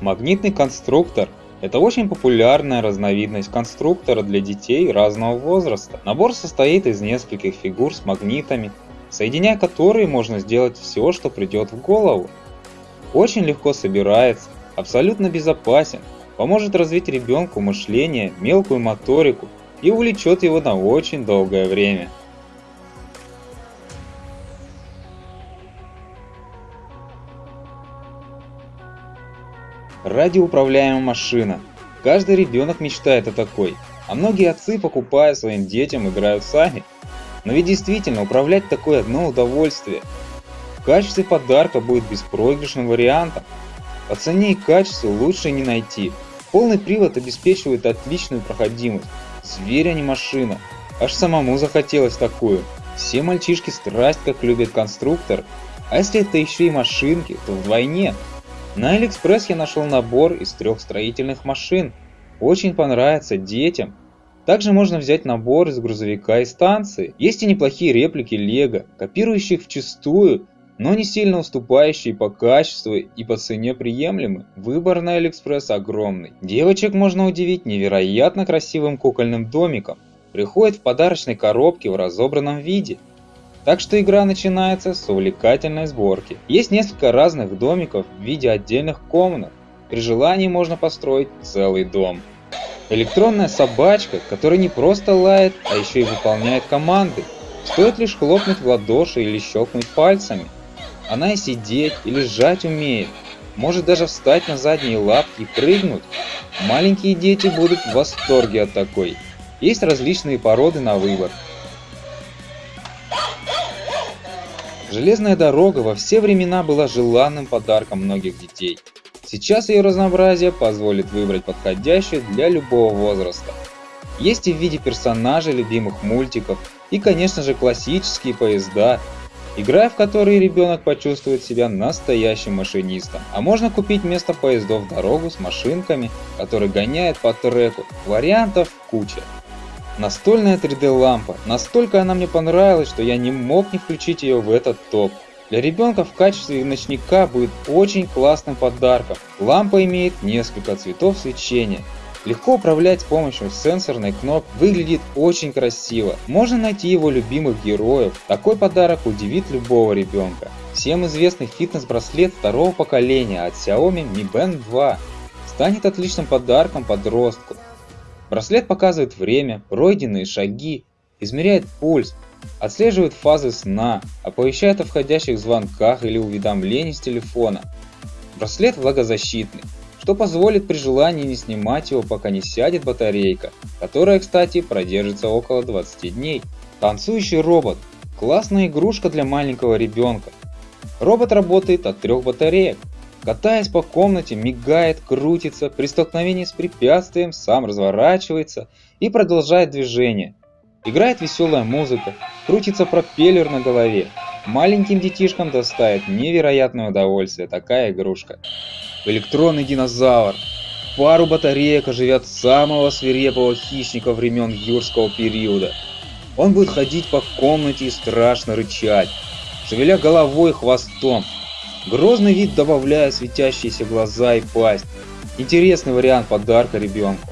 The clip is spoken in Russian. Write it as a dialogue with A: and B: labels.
A: Магнитный конструктор – это очень популярная разновидность конструктора для детей разного возраста. Набор состоит из нескольких фигур с магнитами, соединяя которые можно сделать все, что придет в голову. Очень легко собирается, абсолютно безопасен, поможет развить ребенку мышление, мелкую моторику и увлечет его на очень долгое время. Радиоуправляемая машина. Каждый ребенок мечтает о такой, а многие отцы, покупая своим детям, играют сами. Но ведь действительно, управлять такое одно удовольствие. В качестве подарка будет беспроигрышным вариантом. По цене и качеству лучше не найти. Полный привод обеспечивает отличную проходимость. Зверь, а не машина. Аж самому захотелось такую. Все мальчишки страсть как любят конструктор. А если это еще и машинки, то вдвойне. На Алиэкспресс я нашел набор из трех строительных машин. Очень понравится детям. Также можно взять набор из грузовика и станции. Есть и неплохие реплики Лего, копирующих вчистую, но не сильно уступающие по качеству и по цене приемлемы. Выбор на Алиэкспресс огромный. Девочек можно удивить невероятно красивым кукольным домиком. Приходит в подарочной коробке в разобранном виде – так что игра начинается с увлекательной сборки. Есть несколько разных домиков в виде отдельных комнат. При желании можно построить целый дом. Электронная собачка, которая не просто лает, а еще и выполняет команды. Стоит лишь хлопнуть в ладоши или щелкнуть пальцами. Она и сидеть, и лежать умеет. Может даже встать на задние лапки и прыгнуть. Маленькие дети будут в восторге от такой. Есть различные породы на выбор. Железная дорога во все времена была желанным подарком многих детей. Сейчас ее разнообразие позволит выбрать подходящую для любого возраста. Есть и в виде персонажей любимых мультиков, и конечно же классические поезда, играя в которые ребенок почувствует себя настоящим машинистом. А можно купить вместо поездов дорогу с машинками, которые гоняют по треку. Вариантов куча. Настольная 3D лампа. Настолько она мне понравилась, что я не мог не включить ее в этот топ. Для ребенка в качестве ночника будет очень классным подарком. Лампа имеет несколько цветов свечения. Легко управлять с помощью сенсорной кнопки, выглядит очень красиво. Можно найти его любимых героев. Такой подарок удивит любого ребенка. Всем известный фитнес-браслет второго поколения от Xiaomi Mi Band 2 станет отличным подарком подростку. Браслет показывает время, пройденные шаги, измеряет пульс, отслеживает фазы сна, оповещает о входящих звонках или уведомлениях с телефона. Браслет влагозащитный, что позволит при желании не снимать его, пока не сядет батарейка, которая, кстати, продержится около 20 дней. Танцующий робот – классная игрушка для маленького ребенка. Робот работает от трех батареек, Катаясь по комнате, мигает, крутится, при столкновении с препятствием сам разворачивается и продолжает движение. Играет веселая музыка, крутится пропеллер на голове. Маленьким детишкам доставит невероятное удовольствие такая игрушка. Электронный динозавр. Пару батареек оживят самого свирепого хищника времен юрского периода. Он будет ходить по комнате и страшно рычать, шевеля головой и хвостом, Грозный вид добавляя светящиеся глаза и пасть. Интересный вариант подарка ребенку.